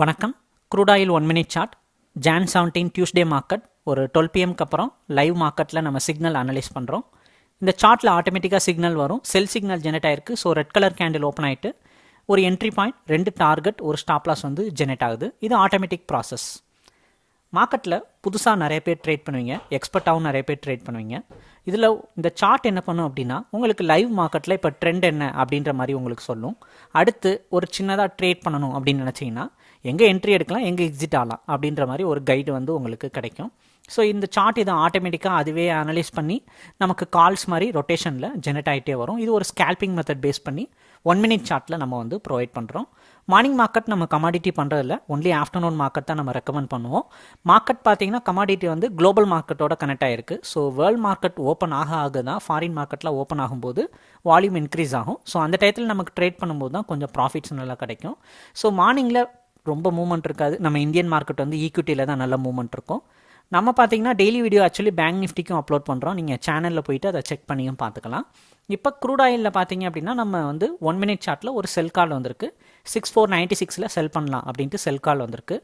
வணக்கம். Crude oil one minute chart June seventeen Tuesday market ஒரு twelve பிஎம்க்கு அப்புறம் லைவ் மார்க்கெட்டில் நம்ம சிக்னல் அனலைஸ் பண்ணுறோம் இந்த சார்ட்டில் ஆட்டோமேட்டிக்காக சிக்னல் வரும். செல் சிக்னல் ஜெனரேட் ஆயிருக்கு. So red colour candle open ஆகிட்டு ஒரு என்ட்ரி பாயிண்ட் ரெண்டு டார்கெட் ஒரு ஸ்டாப் லாஸ் வந்து ஜெனரேட் ஆகுது. இது ஆட்டோமேட்டிக் ப்ராசஸ் மார்க்கெட்டில் புதுசாக நிறைய பேர் ட்ரேட் பண்ணுவீங்க. எக்ஸ்பர்ட்டாகவும் நிறைய பேர் ட்ரேட் பண்ணுவீங்க. இதில் இந்த சார்ட் என்ன பண்ணும் அப்படின்னா உங்களுக்கு லைவ் மார்க்கெட்டில் இப்போ ட்ரெண்ட் என்ன அப்படின்ற மாதிரி உங்களுக்கு சொல்லும். அடுத்து ஒரு சின்னதாக ட்ரேட் பண்ணணும் அப்படின்னு நினச்சிங்கன்னா எங்கே என்ட்ரி எடுக்கலாம் எங்கே எக்ஸிட் ஆகலாம் அப்படின்ற மாதிரி ஒரு கைடு வந்து உங்களுக்கு கிடைக்கும். ஸோ இந்த சார்ட் இதை ஆட்டோமேட்டிக்காக அதுவே அனலைஸ் பண்ணி நமக்கு கால்ஸ் மாதிரி ரொட்டேஷனில் ஜெனரேட் ஆகிட்டே வரும். இது ஒரு ஸ்கேல்பிங் மெத்தட் பேஸ் பண்ணி ஒன் மினிட் சார்ட்டில் நம்ம வந்து ப்ரொவைட் பண்ணுறோம் மார்னிங் மார்க்கெட் நம்ம கமாடிட்டி பண்ணுறதில்ல ஒன்லி ஆஃப்டர்நூன் மார்க்கெட் தான் நம்ம ரெக்கமெண்ட் பண்ணுவோம். மார்க்கெட் பார்த்தீங்கன்னா கமாடிட்டி வந்து குளோபல் மார்க்கெட்டோட கனெக்ட் ஆகிருக்கு ஸோ வேர்ல்டு மார்க்கெட் ஓப்பன் ஆக ஆக தான் ஃபாரின் மார்க்கெட்டில் ஓப்பன் ஆகும்போது வால்யூம் இன்க்ரீஸ் ஆகும். ஸோ அந்த டயத்தில் நமக்கு ட்ரேட் பண்ணும்போது தான் கொஞ்சம் ப்ராஃபிட்ஸ் நல்லா கிடைக்கும். ஸோ மார்னிங்கில் ரொம்ப மூவ்மெண்ட் இருக்காது. நம்ம இந்தியன் மார்க்கெட் வந்து ஈக்விட்டியில் தான் நல்ல மூவ்மெண்ட் இருக்கும். நம்ம பார்த்தீங்கன்னா டெய்லி வீடியோ ஆக்சுவலி பேங்க் நிஃப்டிக்கும் அப்லோட் பண்ணுறோம் நீங்கள் சேனலில் போயிட்டு அதை செக் பண்ணியும் பார்த்துக்கலாம். இப்போ க்ரூட் ஆயிலில் பார்த்தீங்க அப்படின்னா நம்ம வந்து ஒன் மினிட் சார்ட்டில் ஒரு செல் கால் வந்திருக்கு. சிக்ஸ் ஃபோர் நைன்ட்டி சிக்ஸில் செல் பண்ணலாம் அப்படின்ட்டு செல் கால் வந்திருக்கு.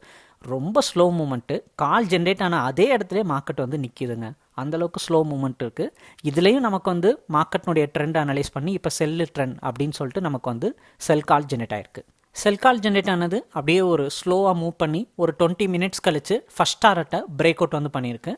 ரொம்ப ஸ்லோ மூமெண்ட்டு கால் ஜென்ரேட் ஆன அதே இடத்துல மார்க்கெட் வந்து நிற்கிதுங்க அந்தளவுக்கு ஸ்லோ மூமெண்ட் இருக்குது இதுலேயும் நமக்கு வந்து மார்க்கெட்னுடைய ட்ரெண்ட் அனலைஸ் பண்ணி இப்போ செல்லு ட்ரெண்ட் அப்படின்னு சொல்லிட்டு நமக்கு வந்து செல் கால் ஜென்ரேட் ஆயிருக்கு. செல் கால் ஜென்ரேட் ஆனது அப்படியே ஒரு ஸ்லோவாக மூவ் பண்ணி ஒரு டுவெண்ட்டி மினிட்ஸ் கழித்து ஃபஸ்ட் டாரட்டை பிரேக் அவுட் வந்து பண்ணியிருக்கு.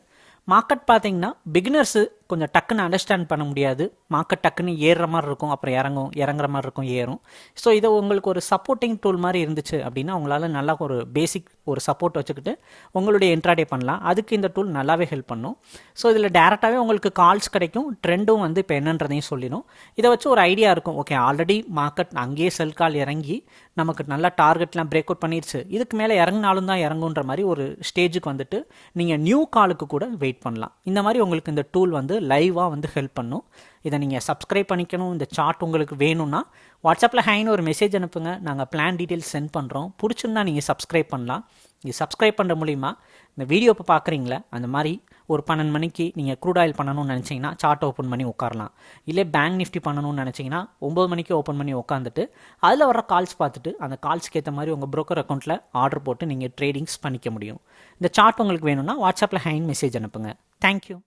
மார்க்கெட் பார்த்தீங்கன்னா பிகினர்ஸு கொஞ்சம் டக்குன்னு அண்டர்ஸ்டாண்ட் பண்ண முடியாது. மார்க்கெட் டக்குன்னு ஏறுற மாதிரி இருக்கும். அப்புறம் இறங்கும் இறங்குற மாதிரி இருக்கும் ஏறும். ஸோ இதை உங்களுக்கு ஒரு சப்போர்ட்டிங் டூல் மாதிரி இருந்துச்சு அப்படின்னா உங்களால் நல்லா ஒரு பேசிக் ஒரு சப்போர்ட் வச்சுக்கிட்டு உங்களுடைய என்ட்ராடே பண்ணலாம். அதுக்கு இந்த டூல் நல்லாவே ஹெல்ப் பண்ணும். ஸோ இதில் டேரெக்டாகவே உங்களுக்கு கால்ஸ் கிடைக்கும். ட்ரெண்டும் வந்து இப்போ என்னன்றதையும் சொல்லிடும். இதை வச்சு ஒரு ஐடியா இருக்கும். ஓகே ஆல்ரெடி மார்க்கெட் அங்கேயே செல் கால் இறங்கி நமக்கு நல்லா டார்கெட்லாம் பிரேக் அவுட் பண்ணிடுச்சு இதுக்கு மேலே இறங்கினாலும் தான் இறங்குன்ற மாதிரி ஒரு ஸ்டேஜுக்கு வந்துட்டு நீங்கள் நியூ காலுக்கு கூட வெயிட் பண்ணலாம். இந்த மாதிரி உங்களுக்கு இந்த டூல் வந்து லைவாக வந்து ஹெல்ப் பண்ணும். இதை நீங்கள் சப்ஸ்கிரைப் பண்ணிக்கணும். இந்த சார்ட் உங்களுக்கு வேணும்னா வாட்ஸ்அப்பில் ஹேன்னு ஒரு மெசேஜ் அனுப்புங்க. நாங்கள் பிளான் டீட்டெயில்ஸ் சென்ட் பண்ணுறோம் பிடிச்சிருந்தா நீங்கள் சப்ஸ்கிரைப் பண்ணலாம். இது சப்ஸ்கிரைப் பண்ணுற மூலிமா இந்த வீடியோ இப்போ பார்க்குறீங்களே அந்த மாதிரி ஒரு பன்னெண்டு மணிக்கு நீங்கள் க்ரூட் ஆயில் பண்ணணும்னு நினச்சிங்கன்னா சார்ட் ஓப்பன் பண்ணி உட்காரலாம். இல்லை பேங்க் நிஃப்டி பண்ணணும்னு நினச்சிங்கன்னா ஒம்பது மணிக்கு ஓப்பன் பண்ணி உட்காந்துட்டு அதில் வர கால்ஸ் பார்த்துட்டு அந்த கால்ஸ்க்கு ஏற்ற மாதிரி உங்கள் ப்ரோக்கர் அக்கௌண்ட்டில் ஆர்டர் போட்டு நீங்கள் ட்ரேடிங்ஸ் பண்ணிக்க முடியும். இந்த சார்ட் உங்களுக்கு வேணும்னா வாட்ஸ்அப்பில் ஹேண்ட் மெசேஜ் அனுப்புங்க. தேங்க்யூ